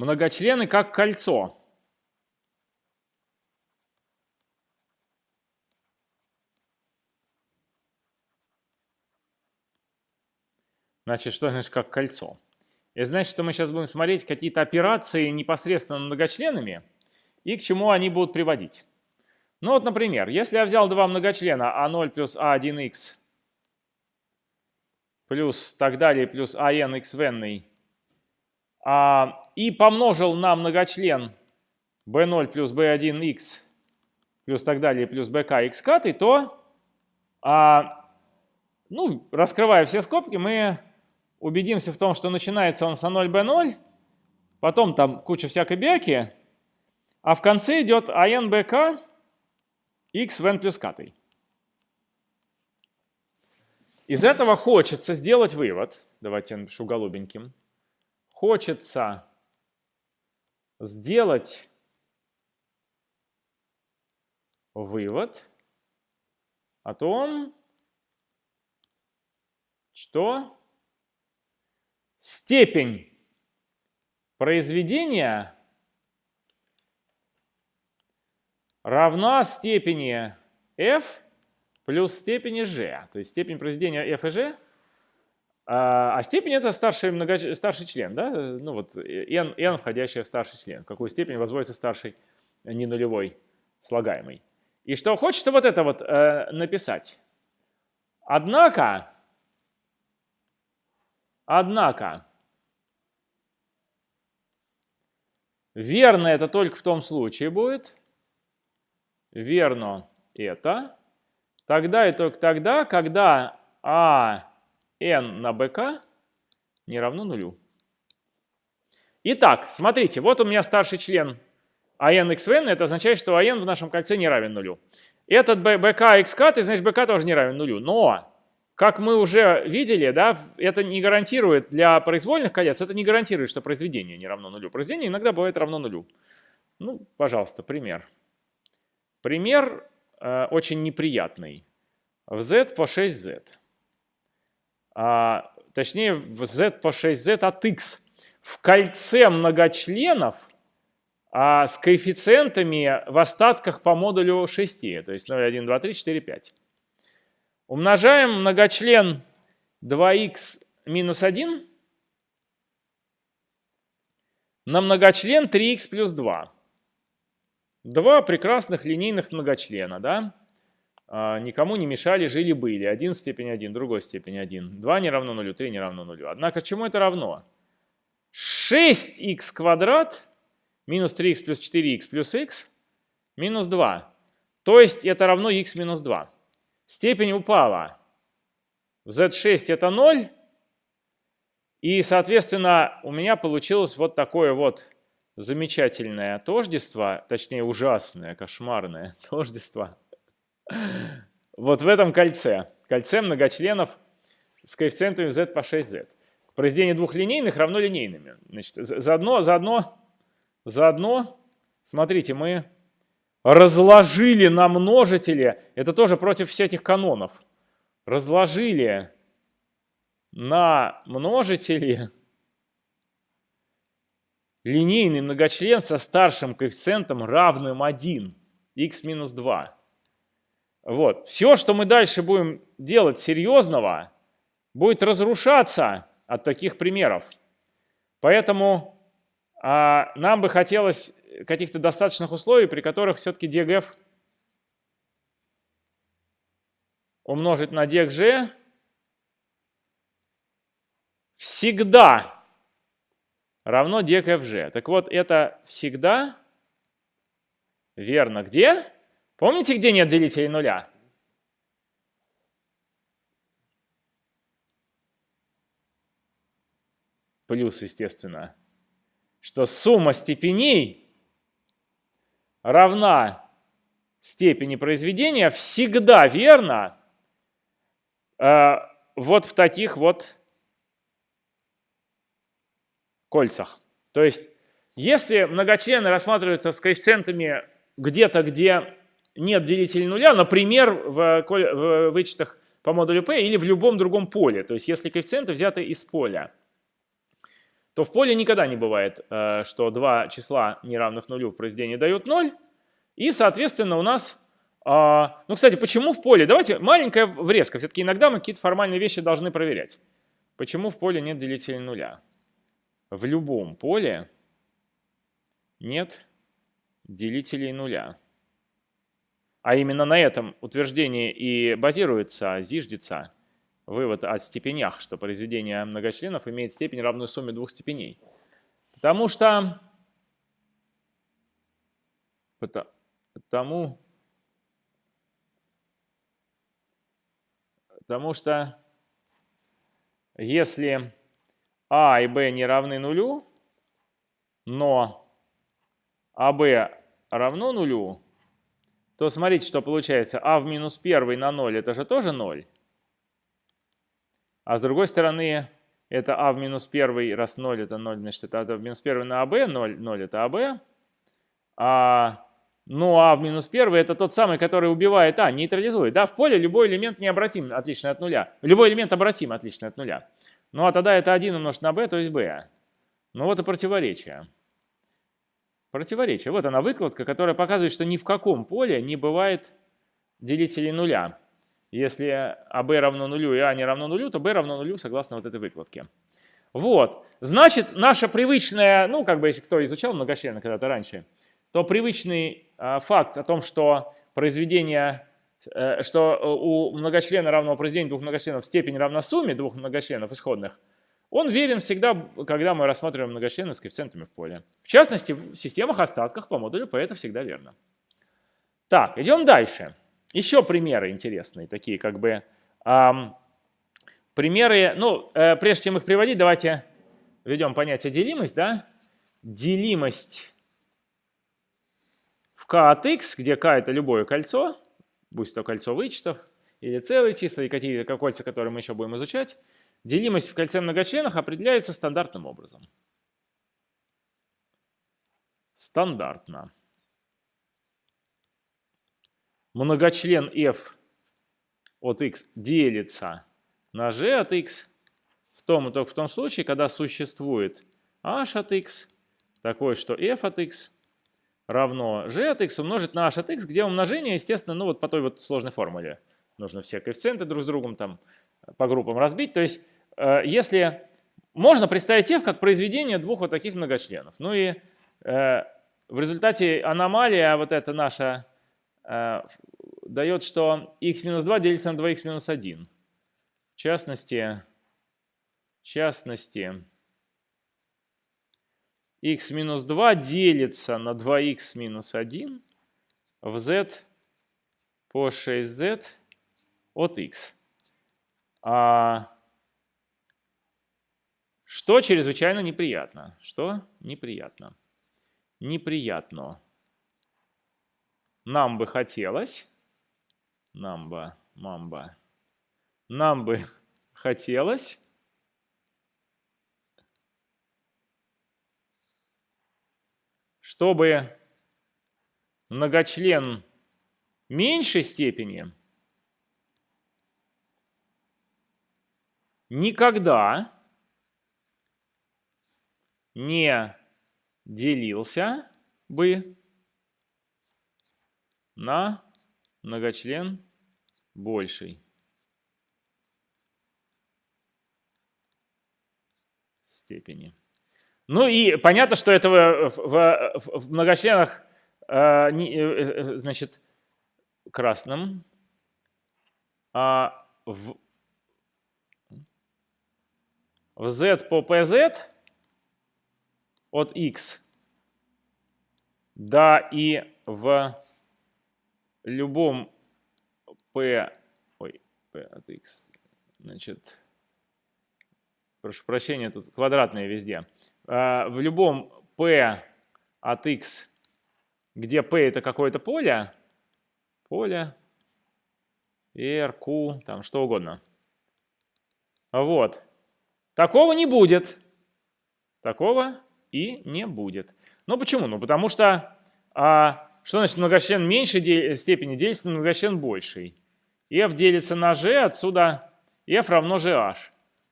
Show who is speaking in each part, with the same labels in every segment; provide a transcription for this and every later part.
Speaker 1: многочлены как кольцо. Значит, что значит как кольцо? Это значит, что мы сейчас будем смотреть какие-то операции непосредственно многочленами и к чему они будут приводить. Ну вот, например, если я взял два многочлена А0 плюс А1х плюс так далее, плюс АН и помножил на многочлен B0 плюс B1x плюс так далее, плюс BK x каты, то, а, ну, раскрывая все скобки, мы убедимся в том, что начинается он с А0, B0, потом там куча всякой бяки, а в конце идет АН, БК, x в n плюс катой. Из этого хочется сделать вывод. Давайте я напишу голубеньким. Хочется сделать вывод о том, что степень произведения равна степени f плюс степени g. То есть степень произведения f и g. А, а степень это старший, много, старший член, да? Ну вот n, n входящая в старший член. Какую степень возводится старший не нулевой слагаемый. И что хочется вот это вот э, написать. Однако, однако, верно это только в том случае будет, верно это, тогда и только тогда, когда а n на bk не равно нулю. Итак, смотрите, вот у меня старший член an xn, это означает, что an в нашем кольце не равен нулю. Этот bk xk, ты знаешь, bk тоже не равен нулю. Но, как мы уже видели, да, это не гарантирует для произвольных колец, это не гарантирует, что произведение не равно нулю. Произведение иногда бывает равно нулю. Ну, пожалуйста, пример. Пример э, очень неприятный. В z по 6z. А, точнее, z по 6z от x. В кольце многочленов а, с коэффициентами в остатках по модулю 6. То есть 0, 1, 2, 3, 4, 5. Умножаем многочлен 2х минус 1 на многочлен 3х плюс 2. Два прекрасных линейных многочлена, да? А, никому не мешали, жили-были. Один степень 1, другой степень 1. 2 не равно нулю, 3 не равно нулю. Однако чему это равно? 6х квадрат минус 3х плюс 4х плюс х минус 2. То есть это равно х минус 2. Степень упала. В z6 это 0. И, соответственно, у меня получилось вот такое вот замечательное тождество, точнее ужасное, кошмарное тождество, вот в этом кольце, кольце многочленов с коэффициентами z по 6z. Произведение двух линейных равно линейными. Значит, заодно, заодно, заодно, смотрите, мы разложили на множители, это тоже против всяких канонов, разложили на множители линейный многочлен со старшим коэффициентом равным 1, x минус 2. Вот. Все, что мы дальше будем делать серьезного, будет разрушаться от таких примеров. Поэтому а, нам бы хотелось каких-то достаточных условий, при которых все-таки DGF умножить на DGG всегда равно dkfg. Так вот, это всегда верно. Где? Помните, где нет делителей нуля? Плюс, естественно, что сумма степеней равна степени произведения всегда верно э, вот в таких вот кольцах. То есть, если многочлены рассматриваются с коэффициентами где-то, где нет делителя нуля, например, в, в вычетах по модулю P или в любом другом поле, то есть если коэффициенты взяты из поля, то в поле никогда не бывает, э, что два числа неравных нулю в произведении дают 0. И, соответственно, у нас... Э, ну, кстати, почему в поле? Давайте маленькая врезка. Все-таки иногда мы какие-то формальные вещи должны проверять. Почему в поле нет делителей нуля? В любом поле нет делителей нуля. А именно на этом утверждении и базируется, зиждется вывод о степенях, что произведение многочленов имеет степень, равную сумме двух степеней. Потому что... Потому, потому что если а и b не равны нулю, но АБ равно нулю, то смотрите, что получается. А в минус 1 на 0 это же тоже 0. А с другой стороны, это а в минус 1 раз 0 это 0, значит это а в минус 1 на АБ, 0, 0 это АБ. А, ну а в минус 1 это тот самый, который убивает А, нейтрализует. Да, в поле любой элемент необратим, отличный от нуля. Любой элемент обратим, отличный от нуля. Ну а тогда это 1 умножить на b, то есть b. Ну вот и противоречие. Противоречие. Вот она выкладка, которая показывает, что ни в каком поле не бывает делителей нуля. Если АБ равно нулю и А не равно нулю, то Б равно нулю согласно вот этой выкладке. Вот. Значит, наша привычная, ну, как бы, если кто изучал многочленно когда-то раньше, то привычный э, факт о том, что произведение Э, что э, у многочлена равного произведения двух многочленов степень равна сумме двух многочленов исходных, он верен всегда, когда мы рассматриваем многочлены с коэффициентами в поле. В частности, в системах остатках по модулю P это всегда верно. Так, идем дальше. Еще примеры интересные, такие как бы эм, примеры. Ну, э, прежде чем их приводить, давайте введем понятие делимость, да? Делимость в k от x, где k это любое кольцо, будь то кольцо вычетов, или целые числа, или какие-то кольца, которые мы еще будем изучать, делимость в кольце многочленах определяется стандартным образом. Стандартно. Многочлен f от x делится на g от x в том и только в том случае, когда существует h от x, такое, что f от x равно g от x умножить на h от x, где умножение, естественно, ну вот по той вот сложной формуле. Нужно все коэффициенты друг с другом там по группам разбить. То есть э, если можно представить f как произведение двух вот таких многочленов. Ну и э, в результате аномалия вот эта наша э, дает, что x минус 2 делится на 2x минус 1. В частности, в частности, x минус 2 делится на 2x минус 1 в z по 6z от x. А что чрезвычайно неприятно? Что неприятно? Неприятно. Нам бы хотелось, нам бы, мамба, нам бы хотелось чтобы многочлен меньшей степени никогда не делился бы на многочлен большей степени. Ну и понятно, что этого в, в, в многочленах, э, не, э, э, значит, красным, а в, в z по pz от x, да и в любом p, ой, p от x, значит, прошу прощения, тут квадратные везде, Э, в любом p от x, где p это какое-то поле, поле, r, q, там что угодно. Вот. Такого не будет. Такого и не будет. Ну почему? Ну потому что, а, что значит многочлен меньшей де степени делится на многочлен большей? f делится на g, отсюда f равно gh.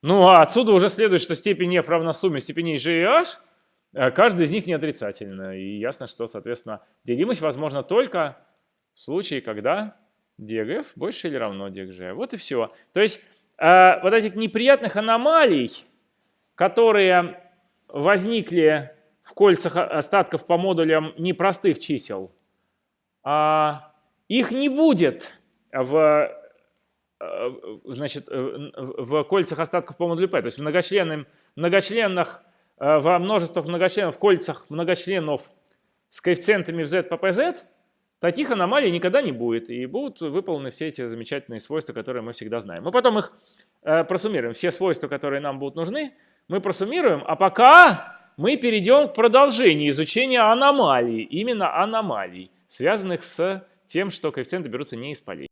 Speaker 1: Ну, а отсюда уже следует, что степень f равна сумме степеней g и h, э, каждый из них не отрицательно. И ясно, что, соответственно, делимость возможна только в случае, когда dgf больше или равно dgg. Вот и все. То есть э, вот этих неприятных аномалий, которые возникли в кольцах остатков по модулям непростых чисел, а их не будет в, э, значит, э, в кольцах остатков по модулю P. То есть в многочленных, многочленных во множествах многочленов, в кольцах многочленов с коэффициентами в z по pz, таких аномалий никогда не будет. И будут выполнены все эти замечательные свойства, которые мы всегда знаем. Мы потом их просуммируем. Все свойства, которые нам будут нужны, мы просуммируем. А пока мы перейдем к продолжению изучения аномалий. Именно аномалий связанных с тем, что коэффициенты берутся не из полей.